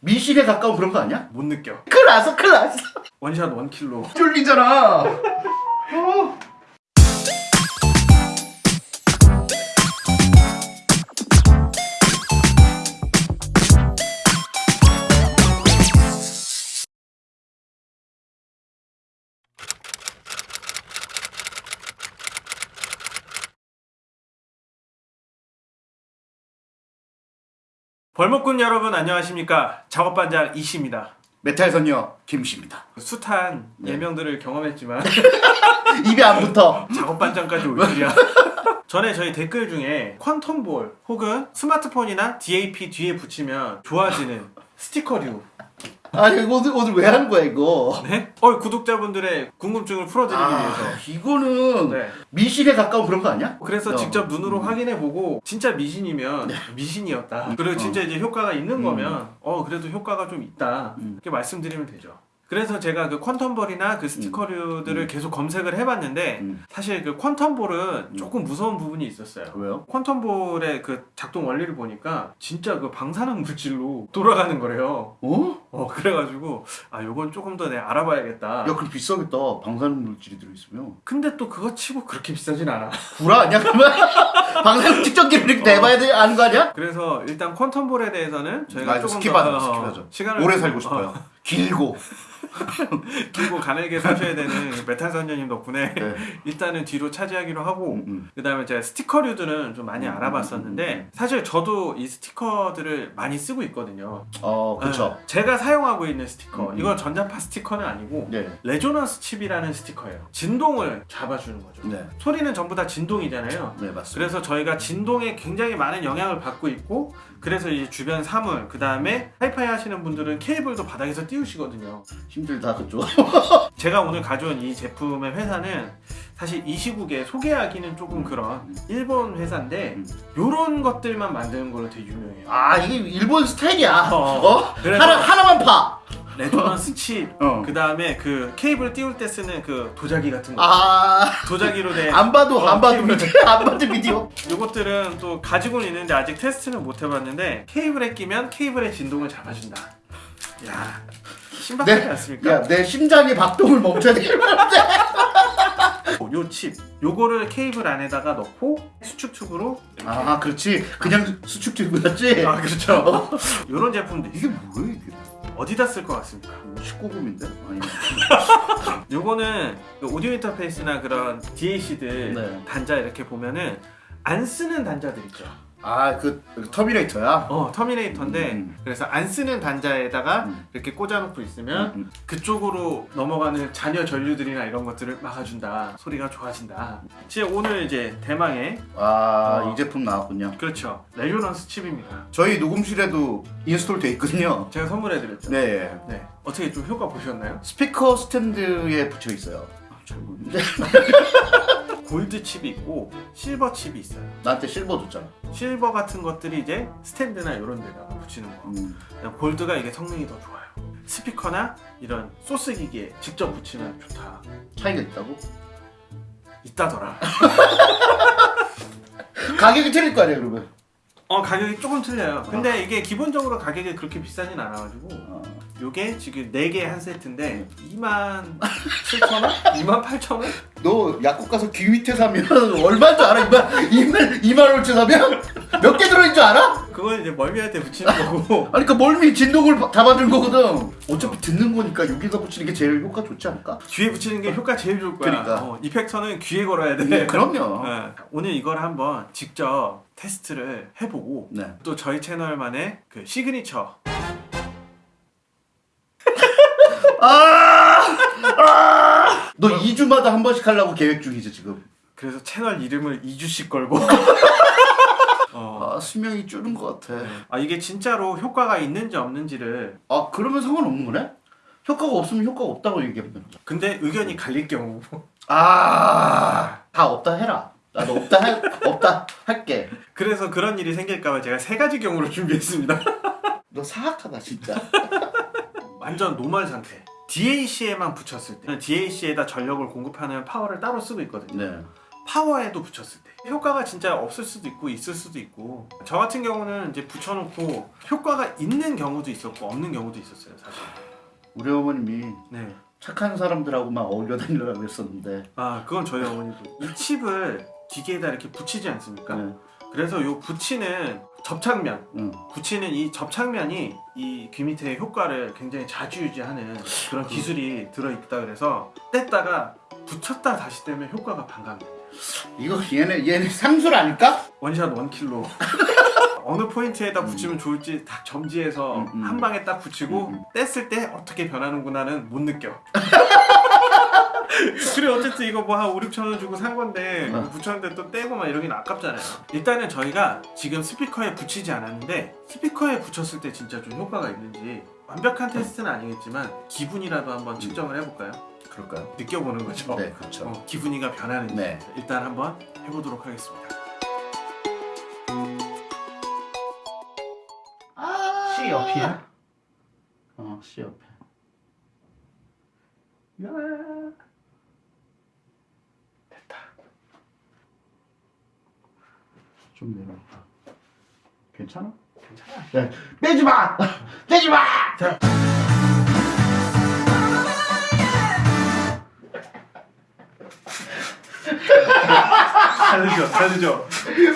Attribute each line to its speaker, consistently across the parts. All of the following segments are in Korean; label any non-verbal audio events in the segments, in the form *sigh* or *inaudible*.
Speaker 1: 미신에 가까운 그런 거 아니야?
Speaker 2: 못 느껴
Speaker 1: 큰일 났어 큰일 났어
Speaker 2: 원샷 원킬로
Speaker 1: 쫄리잖아 어.
Speaker 2: 벌목꾼 여러분 안녕하십니까? 작업반장 이씨입니다.
Speaker 1: 메탈 선녀 김씨입니다.
Speaker 2: 숱한
Speaker 1: 네.
Speaker 2: 예명들을 경험했지만 *laughs*
Speaker 1: 입에 안 붙어.
Speaker 2: 작업반장까지 올 줄이야. *laughs* 전에 저희 댓글 중에 quantum ball 혹은 스마트폰이나 DAP 뒤에 붙이면 좋아지는 스티커류
Speaker 1: 아니 이거 오늘, 오늘 왜 하는 거야 이거
Speaker 2: 네? 어, 구독자분들의 궁금증을 풀어드리기
Speaker 1: 아,
Speaker 2: 위해서
Speaker 1: 이거는
Speaker 2: 네.
Speaker 1: 미신에 가까운 그런 거 아니야?
Speaker 2: 그래서
Speaker 1: 어.
Speaker 2: 직접 눈으로
Speaker 1: 음.
Speaker 2: 확인해보고 진짜 미신이면 미신이었다 그리고 진짜 이제 효과가 있는
Speaker 1: 음.
Speaker 2: 거면 어 그래도 효과가 좀 있다
Speaker 1: 음.
Speaker 2: 이렇게 말씀드리면 되죠 그래서 제가 그 quantum ball이나 그 스티커류들을
Speaker 1: 음.
Speaker 2: 계속 검색을 해봤는데
Speaker 1: 음.
Speaker 2: 사실 그 quantum ball은 조금 무서운 부분이 있었어요
Speaker 1: 왜요?
Speaker 2: quantum ball의 그 작동 원리를 보니까 진짜 그 방사능 물질로 돌아가는 거래요
Speaker 1: 어?
Speaker 2: 어 그래가지고 아 요건 조금 더 내가 알아봐야겠다
Speaker 1: 야 그럼 비싸겠다 방사능 물질이 들어있으면
Speaker 2: 근데 또 그거 치고 그렇게 비싸진 않아
Speaker 1: 구라 아니야 그러면? *laughs* 방사능 측정기를 이렇게 내봐야 돼, 하는 거 아니야?
Speaker 2: 그래서 일단 quantum ball에 대해서는 저희가 조금
Speaker 1: skip하자,
Speaker 2: 더 어. 시간을
Speaker 1: 오래
Speaker 2: 좀-
Speaker 1: 살고 싶어요
Speaker 2: 어,
Speaker 1: 길고 *laughs*
Speaker 2: 길고 가늘게 사셔야 되는 메탈 선녀님 덕분에
Speaker 1: 네. *laughs*
Speaker 2: 일단은 뒤로 차치하기로 하고
Speaker 1: 음, 음.
Speaker 2: 그 다음에 제가 스티커류들은 좀 많이
Speaker 1: 음,
Speaker 2: 알아봤었는데 사실 저도 이 스티커들을 많이 쓰고 있거든요.
Speaker 1: 어 그쵸.
Speaker 2: 네, 제가 사용하고 있는 스티커.
Speaker 1: 음.
Speaker 2: 이건 전자파 스티커는 아니고
Speaker 1: 네.
Speaker 2: resonance chip이라는 스티커예요. 진동을 잡아주는 거죠.
Speaker 1: 네.
Speaker 2: 소리는 전부 다 진동이잖아요.
Speaker 1: 네 맞습니다.
Speaker 2: 그래서 저희가 진동에 굉장히 많은 영향을 받고 있고 그래서 이제 주변 사물 그 다음에 하이파이 하시는 분들은 케이블도 바닥에서 띄우시거든요
Speaker 1: 힘들다 그쪽 *laughs*
Speaker 2: 제가 오늘 가져온 이 제품의 회사는 사실 이 시국에 소개하기는 조금 그런 일본 회사인데
Speaker 1: 음.
Speaker 2: 요런 것들만 만드는 걸로 되게 유명해요
Speaker 1: 아 이게 일본 스타일이야
Speaker 2: 어.
Speaker 1: 어? 하나, 하나만 파
Speaker 2: resonance chip
Speaker 1: 어.
Speaker 2: 그 다음에 그 케이블 띄울 때 쓰는 그 도자기 같은 거
Speaker 1: 아...
Speaker 2: 도자기로 된
Speaker 1: 안 봐도
Speaker 2: 어,
Speaker 1: 안 봐도. 비디오 안 봐도 비디오
Speaker 2: 요것들은 또 가지고는 있는데 아직 테스트는 못 해봤는데 케이블에 끼면 케이블의 진동을 잡아준다 야 신박하지 않습니까?
Speaker 1: 야 내 심장이 박동을 멈춰야 되겠는데. *laughs*
Speaker 2: 요칩 요거를 케이블 안에다가 넣고 수축 튜브로
Speaker 1: 아 그렇지. 그냥 수축 튜브였지?
Speaker 2: 아 그렇죠. 요런 제품도
Speaker 1: 이게 뭐야 이게?
Speaker 2: 어디다 쓸 것 같습니까?
Speaker 1: 19금인데? 아니. *laughs*
Speaker 2: 요거는 그 오디오 인터페이스나 그런 DAC들
Speaker 1: 네.
Speaker 2: 단자 이렇게 보면은 안 쓰는 단자들 있죠
Speaker 1: 아 그 terminator야?
Speaker 2: 어 terminator인데
Speaker 1: 음.
Speaker 2: 그래서 안 쓰는 단자에다가
Speaker 1: 음.
Speaker 2: 이렇게 꽂아놓고 있으면
Speaker 1: 음,
Speaker 2: 그쪽으로 넘어가는 잔여 전류들이나 이런 것들을 막아준다 소리가 좋아진다 지금 오늘 이제 대망의
Speaker 1: 아이
Speaker 2: 어.
Speaker 1: 제품 나왔군요
Speaker 2: 그렇죠 resonance chip입니다
Speaker 1: 저희 녹음실에도 install 돼 있거든요
Speaker 2: 제가 선물해드렸죠
Speaker 1: 네
Speaker 2: 네. 어떻게 좀 효과 보셨나요?
Speaker 1: 스피커 스탠드에 붙여 있어요 잘 모르는데 *laughs*
Speaker 2: 골드 칩이 있고 실버 칩이 있어요.
Speaker 1: 나한테 실버 줬잖아.
Speaker 2: 실버 같은 것들이 이제 스탠드나 이런 데다가 붙이는 거.
Speaker 1: 음.
Speaker 2: 골드가 이게 성능이 더 좋아요. 스피커나 이런 소스 기기에 직접 붙이면 좋다.
Speaker 1: 차이가 있다고?
Speaker 2: 있다더라. *laughs*
Speaker 1: 가격이 틀릴 거 아니야 그러면?
Speaker 2: 어 가격이 조금 틀려요. 근데 이게 기본적으로 가격이 그렇게 비싸진 않아가지고
Speaker 1: 어.
Speaker 2: 요게 지금 4개 한 세트인데 2만 7천원? 2만 8천원?
Speaker 1: 너 약국 가서 귀 밑에 사면 *laughs* 얼마인 줄 알아? 2만, 2만, 2만 원치 사면? 몇 개 들어있는 줄 알아?
Speaker 2: 그건 이제 멀미할 때 붙이는 거고 *laughs*
Speaker 1: 아니 그 멀미 진동을 받은 거거든 어차피 듣는 거니까 여기다 붙이는 게 제일 효과 좋지 않을까?
Speaker 2: 귀에 붙이는 게 효과 제일 좋을 거야
Speaker 1: 그러니까.
Speaker 2: 어, effector는 귀에 걸어야 돼
Speaker 1: 네, 그럼요 *laughs*
Speaker 2: 네. 오늘 이걸 한번 직접 테스트를 해보고
Speaker 1: 네.
Speaker 2: 또 저희 채널만의 그 시그니처
Speaker 1: 아! 아! 너 2주마다 한 번씩 하려고 계획 중이지 지금?
Speaker 2: 그래서 채널 이름을 2주씩 걸고. *laughs* 어.
Speaker 1: 아 수명이 줄은 것 같아.
Speaker 2: 아 이게 진짜로 효과가 있는지 없는지를.
Speaker 1: 아 그러면 상관없는 거네? 효과가 없으면 효과가 없다고 얘기하면 되는 거야.
Speaker 2: 근데 의견이 갈릴 경우.
Speaker 1: 아다 없다 해라. 나도 없다 할 없다 할게.
Speaker 2: 그래서 그런 일이 생길까봐 제가 세 가지 경우를 준비했습니다.
Speaker 1: 너 사악하다 진짜.
Speaker 2: 완전 normal 상태 DAC에만 붙였을 때 DAC에다 전력을 공급하는 파워를 따로 쓰고 있거든요.
Speaker 1: 네.
Speaker 2: 파워에도 붙였을 때. 효과가 진짜 없을 수도 있고 있을 수도 있고. 저 같은 경우는 이제 붙여놓고 효과가 있는 경우도 있었고 없는 경우도 있었어요 사실.
Speaker 1: 우리 어머님이
Speaker 2: 네.
Speaker 1: 착한 사람들하고만 어울려 다니려고 했었는데.
Speaker 2: 아 그건 저희 어머니도. 이 칩을 기계에다 이렇게 붙이지 않습니까?
Speaker 1: 네.
Speaker 2: 그래서 요 붙이는 접착면
Speaker 1: 응.
Speaker 2: 붙이는 이 접착면이 이 귀 밑의 효과를 굉장히 자주 유지하는 그런 기술이 들어있다 그래서 뗐다가 붙였다 다시 떼면 효과가 반감돼요
Speaker 1: 이거 얘네 얘네 상술 아닐까?
Speaker 2: 원샷 원킬로 *laughs* 어느 포인트에다 붙이면 좋을지 딱 점지해서
Speaker 1: 음, 음.
Speaker 2: 한 방에 딱 붙이고
Speaker 1: 음, 음.
Speaker 2: 뗐을 때 어떻게 변하는구나는 못 느껴 *laughs* *laughs* 그래 어쨌든 이거 뭐 한 5, 6천 원 주고 산 건데
Speaker 1: 어.
Speaker 2: 붙였는데 또 떼고 막 이러긴 아깝잖아요 일단은 저희가 지금 스피커에 붙이지 않았는데 스피커에 붙였을 때 진짜 좀 효과가 있는지 완벽한 테스트는 아니겠지만 기분이라도 한번 측정을 해볼까요?
Speaker 1: 그럴까요?
Speaker 2: 느껴보는 거죠
Speaker 1: 네 그렇죠.
Speaker 2: 어, 기분이가 변하는지
Speaker 1: 네.
Speaker 2: 일단 한번 해보도록 하겠습니다
Speaker 1: 아
Speaker 2: C 옆이야?
Speaker 1: 어 C 옆에.
Speaker 2: 야. 됐다.
Speaker 1: 좀 내려볼까? 괜찮아?
Speaker 2: 괜찮아.
Speaker 1: 야 빼지 마! *laughs* 빼지 마!
Speaker 2: 자. 다르죠, 다르죠.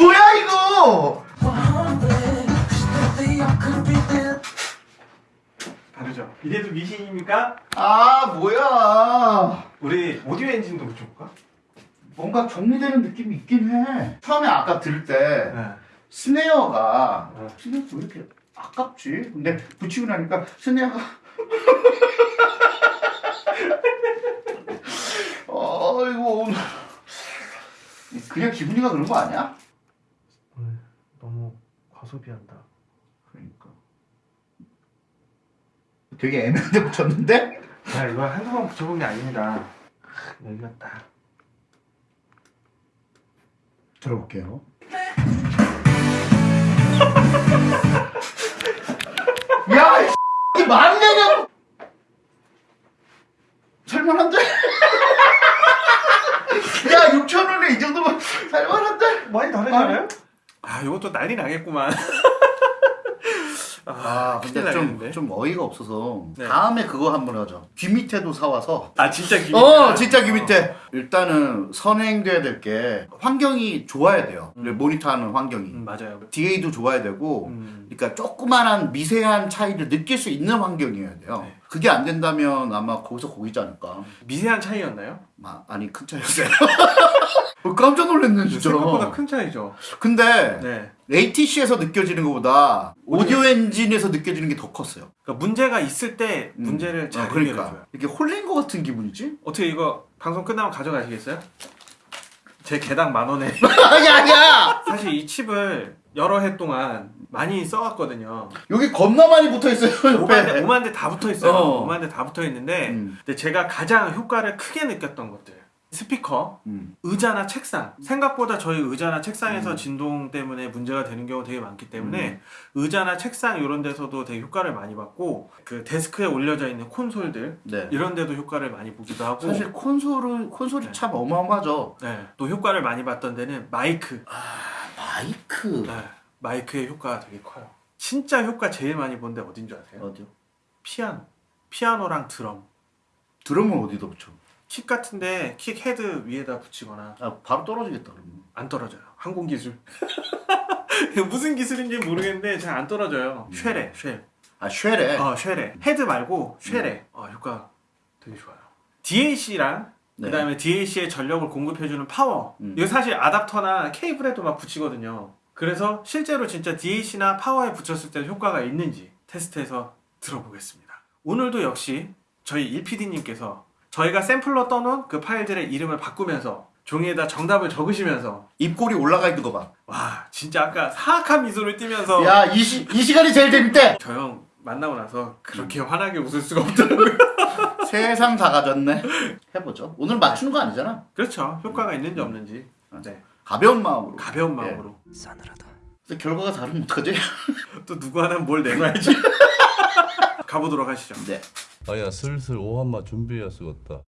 Speaker 1: 뭐야 이거?
Speaker 2: 다르죠. 이래도 미신입니까?
Speaker 1: 아 뭐야?
Speaker 2: 우리 오디오 엔진도 붙여볼까?
Speaker 1: 뭔가 정리되는 느낌이 있긴 해. 처음에 아까 들을 때
Speaker 2: 네.
Speaker 1: 스네어가
Speaker 2: 어.
Speaker 1: 스네어 왜 이렇게 아깝지? 근데 붙이고 나니까 스네어가 *laughs* 어이구 그냥 기분이가 그런 거 아니야?
Speaker 2: 너무 과소비한다.
Speaker 1: 그러니까 되게 애매한데 붙였는데?
Speaker 2: 야, 이거 한두 번 붙여본 게 아닙니다. 여기가 딱.
Speaker 1: 들어볼게요. *laughs* 야, 이 만내냐? 살만한데? *laughs* 야, 6천 원에 이 정도면 살만한데?
Speaker 2: 많이 다르잖아요? 아, 이것도 난리 나겠구만. *laughs*
Speaker 1: 아,
Speaker 2: 큰일
Speaker 1: 근데 좀? 좀 어이가 없어서
Speaker 2: 네.
Speaker 1: 다음에 그거 한번 하자. 귀 밑에도 사와서.
Speaker 2: 아, 진짜 기분.
Speaker 1: 어, 진짜 귀 밑에. 일단은 선행돼야 될 게 환경이 좋아야 돼요.
Speaker 2: 음.
Speaker 1: 모니터하는 환경이.
Speaker 2: 음, 맞아요.
Speaker 1: DA도 좋아야 되고
Speaker 2: 음.
Speaker 1: 그러니까 조그만한 미세한 차이를 느낄 수 있는 환경이어야 돼요.
Speaker 2: 네.
Speaker 1: 그게 안 된다면 아마 거기서 거기지 않을까.
Speaker 2: 미세한 차이였나요?
Speaker 1: 마, 아니 큰 차이였어요. *laughs* 어, 깜짝 놀랐네 진짜.
Speaker 2: 생각보다 큰 차이죠.
Speaker 1: 근데
Speaker 2: 네.
Speaker 1: ATC에서 느껴지는 것보다 오디오 엔진에서 느껴지는 게 더 컸어요.
Speaker 2: 그러니까 문제가 있을 때
Speaker 1: 음.
Speaker 2: 문제를 잘
Speaker 1: 어, 그러니까
Speaker 2: 해결해줘요.
Speaker 1: 이렇게 홀린 것 같은 기분이지?
Speaker 2: 어떻게 이거 방송 끝나면 가져가시겠어요? 제 개당 만 원에 *laughs*
Speaker 1: 야야!
Speaker 2: 사실 이 칩을 여러 해 동안 많이 써왔거든요.
Speaker 1: 여기 겁나 많이 붙어 있어요
Speaker 2: 5만 대,
Speaker 1: 옆에.
Speaker 2: 5만 대다 붙어 있어요.
Speaker 1: 어.
Speaker 2: 5만 대 다 붙어 있는데
Speaker 1: 음.
Speaker 2: 근데 제가 가장 효과를 크게 느꼈던 것들 스피커,
Speaker 1: 음.
Speaker 2: 의자나 책상 생각보다 저희 의자나 책상에서
Speaker 1: 음.
Speaker 2: 진동 때문에 문제가 되는 경우 되게 많기 때문에 의자나 책상 이런 데서도 되게 효과를 많이 받고 그 데스크에 올려져 있는 콘솔들
Speaker 1: 네.
Speaker 2: 이런 데도 효과를 많이 보기도 하고
Speaker 1: 사실 콘솔은 콘솔이
Speaker 2: 네.
Speaker 1: 참 어마어마하죠.
Speaker 2: 네, 또 효과를 많이 봤던 데는 마이크
Speaker 1: 마이크
Speaker 2: 네, 마이크의 효과가 되게 커요 진짜 효과 제일 많이 본 데 어딘 줄 아세요?
Speaker 1: 어디요?
Speaker 2: 피아노 피아노랑 드럼
Speaker 1: 드럼은 어디다 붙여?
Speaker 2: kick 같은데 kick head 위에다 붙이거나.
Speaker 1: 아 바로 떨어지겠다 그러면.
Speaker 2: 안 떨어져요. 항공 기술. *laughs* 무슨 기술인지 모르겠는데 잘 안 떨어져요. shell에 shell
Speaker 1: 아 shell에.
Speaker 2: 어, shell에. head 말고 쉐레. 어, 효과 되게 좋아요. DAC랑
Speaker 1: 네.
Speaker 2: 그 다음에 DAC의 전력을 공급해주는 파워.
Speaker 1: 음.
Speaker 2: 이거 사실 아답터나 케이블에도 막 붙이거든요. 그래서 실제로 진짜 DAC나 파워에 붙였을 때 효과가 있는지 테스트해서 들어보겠습니다. 오늘도 역시 저희 1PD님께서 저희가 샘플로 떠놓은 그 파일들의 이름을 바꾸면서 종이에다 정답을 적으시면서
Speaker 1: 입꼬리 올라가 있는 거 봐.
Speaker 2: 와 진짜 아까 사악한 미소를 띠면서
Speaker 1: 야, 이, 시, 이 시간이 제일 재밌대.
Speaker 2: 저 형 만나고 나서 그렇게 환하게 웃을 수가 없더라고요 *laughs*
Speaker 1: 세상 다 가졌네. 해보죠. 오늘 맞추는 거 아니잖아.
Speaker 2: 그렇죠 효과가 있는지 없는지 네.
Speaker 1: 가벼운 마음으로.
Speaker 2: 가벼운 마음으로
Speaker 1: 근데 결과가 다르면 어떡하지? *laughs*
Speaker 2: 또 누구 하나 뭘 내놔야지 *laughs* 가보도록 하시죠
Speaker 1: 네.
Speaker 3: 아야 슬슬 오한마 준비해야 쓰겠다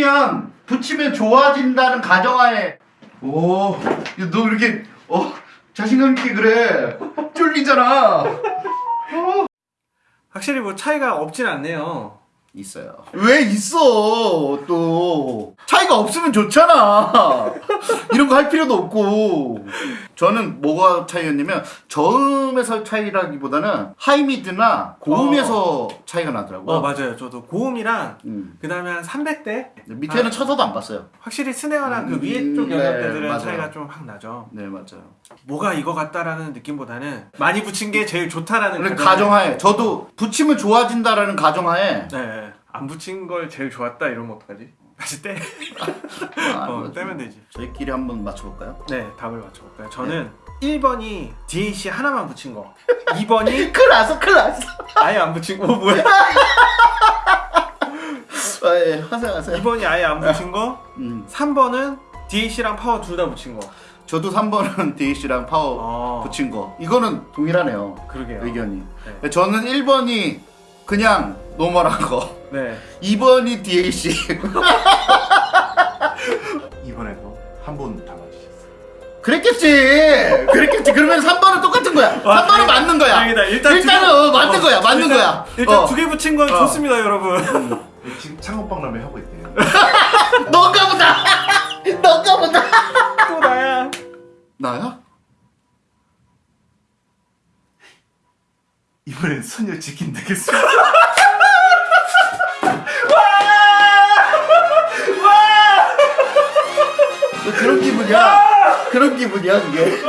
Speaker 1: 붙이면 붙이면 좋아진다는 가정하에. 오 너 이렇게 어 자신감 있게 그래. 쫄리잖아.
Speaker 2: 확실히 뭐 차이가 없진 않네요.
Speaker 1: 있어요. 왜 있어 또? 차이가 없으면 좋잖아 거 할 필요도 없고 저는 뭐가 차이였냐면 저음에서 차이라기보다는 하이미드나 고음에서 차이가 나더라고요
Speaker 2: 어 맞아요. 저도 고음이랑
Speaker 1: 음.
Speaker 2: 그 다음에 한 300대
Speaker 1: 밑에는
Speaker 2: 아.
Speaker 1: 쳐서도 안 봤어요
Speaker 2: 확실히 스네어랑 그
Speaker 1: 음,
Speaker 2: 위에 쪽
Speaker 1: 네,
Speaker 2: 영역대들은
Speaker 1: 맞아요.
Speaker 2: 차이가 좀 확 나죠.
Speaker 1: 네 맞아요
Speaker 2: 뭐가 이거 같다라는 느낌보다는 많이 붙인 게 제일 좋다라는
Speaker 1: 가정하에 저도 붙이면 좋아진다라는 가정하에
Speaker 2: 네. 안 붙인 걸 제일 좋았다 이러면 어떡하지? 다시 떼.
Speaker 1: 아,
Speaker 2: 어,
Speaker 1: 뭐,
Speaker 2: 떼면 되지.
Speaker 1: 저희끼리 한번 맞춰볼까요?
Speaker 2: 네, 답을 맞춰볼까요? 저는 1번이 DAC 하나만 붙인 거. 2번이 *laughs*
Speaker 1: 큰일 났어 큰일 났어
Speaker 2: 아예 안 붙인 거. 어, 뭐야? *laughs*
Speaker 1: 아, 예, 하세요 하세요
Speaker 2: 2번이 아예 안 붙인 거.
Speaker 1: 음,
Speaker 2: 3번은 DAC랑 파워 둘 다 붙인 거.
Speaker 1: 저도 3번은 DAC랑 *laughs* 파워
Speaker 2: 어.
Speaker 1: 붙인 거 이거는 동일하네요
Speaker 2: 그러게요.
Speaker 1: 의견이
Speaker 2: 네.
Speaker 1: 저는 1번이 그냥 normal한 거
Speaker 2: 네.
Speaker 1: 2번이 DAC *laughs*
Speaker 4: 이번에도 한번 담아주셨어요.
Speaker 1: 그랬겠지 그랬겠지 그러면 3번은 똑같은 거야 3번은 맞는 거야
Speaker 2: 다행이다. 일단
Speaker 1: 일단은
Speaker 2: 두 개-
Speaker 1: 어, 맞는 거야 맞는
Speaker 2: 일단,
Speaker 1: 거야
Speaker 2: 일단
Speaker 1: 어.
Speaker 2: 두개 붙인 건
Speaker 1: 어.
Speaker 2: 좋습니다, 여러분.
Speaker 4: 네, 지금 창업박람회 하고 있대요. *laughs*
Speaker 1: 너가 보다 *laughs* 너가 보다
Speaker 2: 또 나야.
Speaker 1: 나야?
Speaker 4: 이번엔 소녀 치킨 되겠습
Speaker 1: 기분이야 그런 기분이야 그게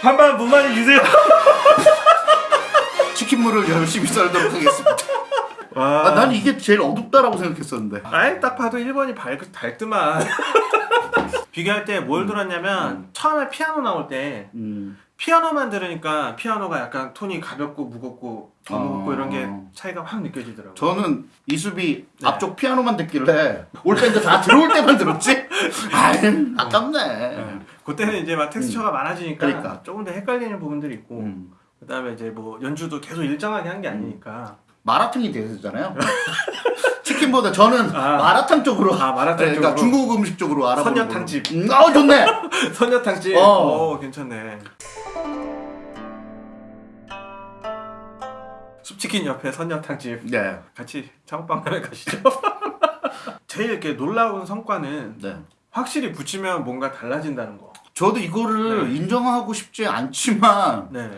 Speaker 2: 반반 무만히 주세요. *laughs*
Speaker 1: 치킨물을 열심히 썰도록 하겠습니다
Speaker 2: 와.
Speaker 1: 아, 난 이게 제일 어둡다라고 생각했었는데
Speaker 2: 아예 딱 봐도 1번이 밝, 밝더만. 비교할 때 뭘 들었냐면 처음에 피아노 나올 때
Speaker 1: 음.
Speaker 2: 피아노만 들으니까 피아노가 약간 톤이 가볍고 무겁고 더
Speaker 1: 어.
Speaker 2: 무겁고 이런 게 차이가 확 느껴지더라고요.
Speaker 1: 저는 이수비
Speaker 2: 네.
Speaker 1: 앞쪽 피아노만 듣길래 올 밴드 다 들어올 때만 들었지? 아유 아깝네
Speaker 2: 네. 그때는 이제 막 텍스처가 많아지니까
Speaker 1: 그러니까.
Speaker 2: 조금 더 헷갈리는 부분들이 있고
Speaker 1: 음.
Speaker 2: 그다음에 이제 뭐 연주도 계속 일정하게 한 게 아니니까
Speaker 1: 마라탕이 되잖아요 *laughs* 치킨보다 저는
Speaker 2: 아.
Speaker 1: 마라탕 쪽으로
Speaker 2: 아, 마라탕
Speaker 1: 네, 그러니까
Speaker 2: 쪽으로.
Speaker 1: 중국 음식 쪽으로 알아보는
Speaker 2: 선녀탕집.
Speaker 1: 음, 아 좋네 *laughs*
Speaker 2: 선녀탕집.
Speaker 1: 어.
Speaker 2: 어. 괜찮네. 숲치킨 옆에 선녀탕집
Speaker 1: 네.
Speaker 2: 같이 창업방문에 *laughs* 가시죠. 제일 이렇게 놀라운 성과는
Speaker 1: 네.
Speaker 2: 확실히 붙이면 뭔가 달라진다는 거.
Speaker 1: 저도 이거를
Speaker 2: 네.
Speaker 1: 인정하고 싶지 않지만
Speaker 2: 네.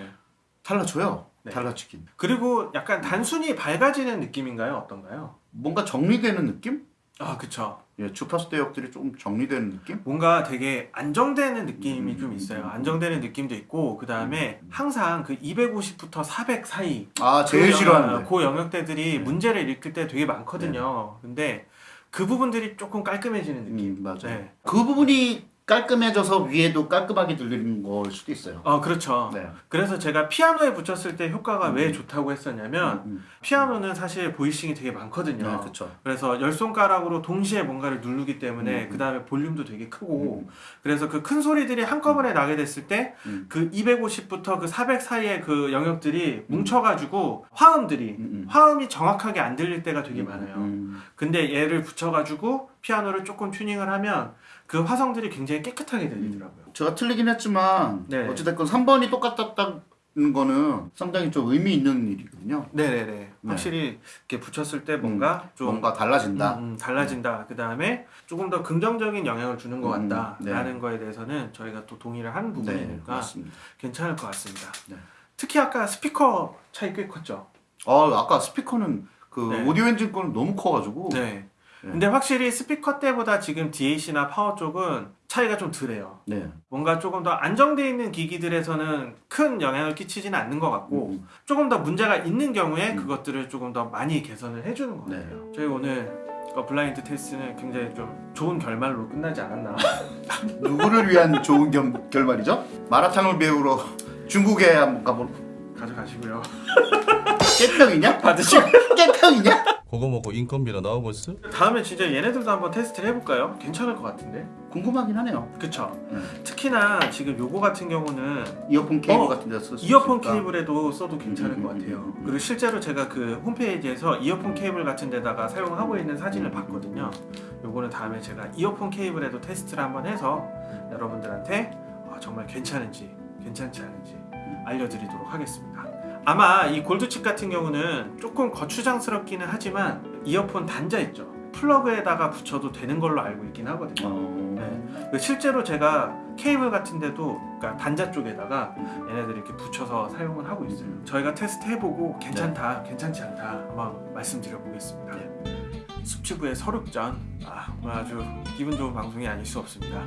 Speaker 1: 달라져요
Speaker 2: 네.
Speaker 1: 달라지긴
Speaker 2: 그리고 약간 단순히 밝아지는 느낌인가요? 어떤가요?
Speaker 1: 뭔가 정리되는 느낌?
Speaker 2: 아, 그쵸.
Speaker 1: 예, 주파수 대역들이 조금 정리되는 느낌?
Speaker 2: 뭔가 되게 안정되는 느낌이
Speaker 1: 음,
Speaker 2: 좀
Speaker 1: 음,
Speaker 2: 있어요.
Speaker 1: 음,
Speaker 2: 안정되는 느낌도 있고, 그 다음에 항상 그 250부터 400 사이.
Speaker 1: 아 제일
Speaker 2: 그
Speaker 1: 싫어하는데
Speaker 2: 영- 그 영역대들이 문제를 일으킬 때 되게 많거든요. 근데 그 부분들이 조금 깔끔해지는 느낌.
Speaker 1: 음, 맞아.
Speaker 2: 네.
Speaker 1: 그 부분이 깔끔해져서 위에도 깔끔하게 들리는 걸 수도 있어요.
Speaker 2: 어, 그렇죠.
Speaker 1: 네.
Speaker 2: 그래서 제가 피아노에 붙였을 때 효과가 왜 좋다고 했었냐면,
Speaker 1: 음,
Speaker 2: 피아노는 사실 보이싱이 되게 많거든요.
Speaker 1: 네, 그렇죠.
Speaker 2: 그래서 열 손가락으로 동시에 뭔가를 누르기 때문에
Speaker 1: 음.
Speaker 2: 그 다음에 볼륨도 되게 크고
Speaker 1: 음.
Speaker 2: 그래서 그 큰 소리들이 한꺼번에 나게 됐을 때
Speaker 1: 음.
Speaker 2: 그 250부터 그 400 사이의 그 영역들이 뭉쳐가지고 화음들이
Speaker 1: 음, 음.
Speaker 2: 화음이 정확하게 안 들릴 때가 되게 많아요.
Speaker 1: 음,
Speaker 2: 근데 얘를 붙여가지고 피아노를 조금 튜닝을 하면 그 화성들이 굉장히 깨끗하게 들리더라고요.
Speaker 1: 제가 틀리긴 했지만
Speaker 2: 네.
Speaker 1: 어찌됐건 3번이 똑같았다는 거는 상당히 좀 의미 있는 일이거든요.
Speaker 2: 네네네. 확실히 이렇게 붙였을 때 뭔가 좀
Speaker 1: 뭔가 달라진다.
Speaker 2: 음, 음, 달라진다. 그 다음에 조금 더 긍정적인 영향을 주는 것
Speaker 1: 음,
Speaker 2: 같다라는
Speaker 1: 네.
Speaker 2: 거에 대해서는 저희가 또 동의를 한
Speaker 1: 네,
Speaker 2: 부분이니까. 괜찮을 것 같습니다.
Speaker 1: 네.
Speaker 2: 특히 아까 스피커 차이 꽤 컸죠.
Speaker 1: 아 아까 스피커는 그
Speaker 2: 네.
Speaker 1: 오디오 엔진 거는 너무 커가지고
Speaker 2: 네.
Speaker 1: 네.
Speaker 2: 근데 확실히 스피커 때보다 지금 DAC나 파워 쪽은 차이가 좀 덜해요.
Speaker 1: 네.
Speaker 2: 뭔가 조금 더 안정되어 있는 기기들에서는 큰 영향을 끼치지는 않는 것 같고
Speaker 1: 음.
Speaker 2: 조금 더 문제가 있는 경우에
Speaker 1: 음.
Speaker 2: 그것들을 조금 더 많이 개선을 해주는 것
Speaker 1: 네.
Speaker 2: 같아요. 저희 오늘 어, blind test는 굉장히 좀 좋은 결말로 끝나지 않았나. *laughs*
Speaker 1: 누구를 위한 좋은 겸, 결말이죠? 마라탕을 배우러 중국에 한번 가보.
Speaker 2: 가져가시고요. *laughs*
Speaker 1: 깨평이냐? *laughs*
Speaker 2: 받으시고. *laughs*
Speaker 1: 깨평이냐?
Speaker 5: 그거 먹고 인건비가 나오고 있어?
Speaker 2: 다음에 진짜 얘네들도 한번 테스트를 해볼까요? 괜찮을 것 같은데.
Speaker 1: 궁금하긴 하네요.
Speaker 2: 그쵸?
Speaker 1: 음.
Speaker 2: 특히나 지금 요거 같은 경우는
Speaker 1: 이어폰 케이블
Speaker 2: 어,
Speaker 1: 같은 데서 쓸수
Speaker 2: 이어폰. 케이블에도 써도 괜찮을
Speaker 1: 음,
Speaker 2: 것
Speaker 1: 음,
Speaker 2: 같아요.
Speaker 1: 음, 음.
Speaker 2: 그리고 실제로 제가 그 홈페이지에서 이어폰 케이블 같은 데다가 사용하고 있는 사진을 봤거든요. 요거는 다음에 제가 이어폰 케이블에도 테스트를 한번 해서 여러분들한테 어, 정말 괜찮은지 괜찮지 않은지 알려드리도록 하겠습니다. 아마 이 gold chip 같은 경우는 조금 거추장스럽기는 하지만 이어폰 단자 있죠. 플러그에다가 붙여도 되는 걸로 알고 있긴 하거든요.
Speaker 1: 어...
Speaker 2: 네. 그 실제로 제가 케이블 같은 데도 그러니까 단자 쪽에다가 얘네들 이렇게 붙여서 사용을 하고 있어요. 저희가 테스트 해보고 괜찮다, 괜찮지 않다 한번 말씀드려 보겠습니다. 숙주부의 서륙전 아, 오늘 아주 기분 좋은 방송이 아닐 수 없습니다.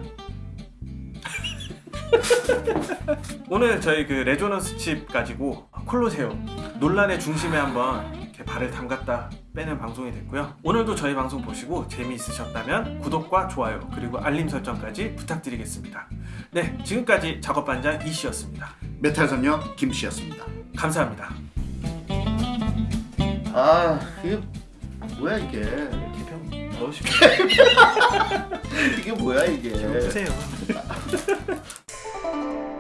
Speaker 2: *laughs* 오늘 저희 그 resonance 칩 가지고 콜로세움 논란의 중심에 한번 이렇게 발을 담갔다 빼는 방송이 됐고요. 오늘도 저희 방송 보시고 재미있으셨다면 구독과 좋아요 그리고 알림 설정까지 부탁드리겠습니다. 네, 지금까지 작업반장 이씨였습니다.
Speaker 1: 메탈 선녀 김씨였습니다.
Speaker 2: 감사합니다.
Speaker 1: 아 이게 뭐야 이게?
Speaker 2: 개평 넣으시고 *laughs*
Speaker 1: 이게 뭐야 이게?
Speaker 2: 보세요. *laughs* thank you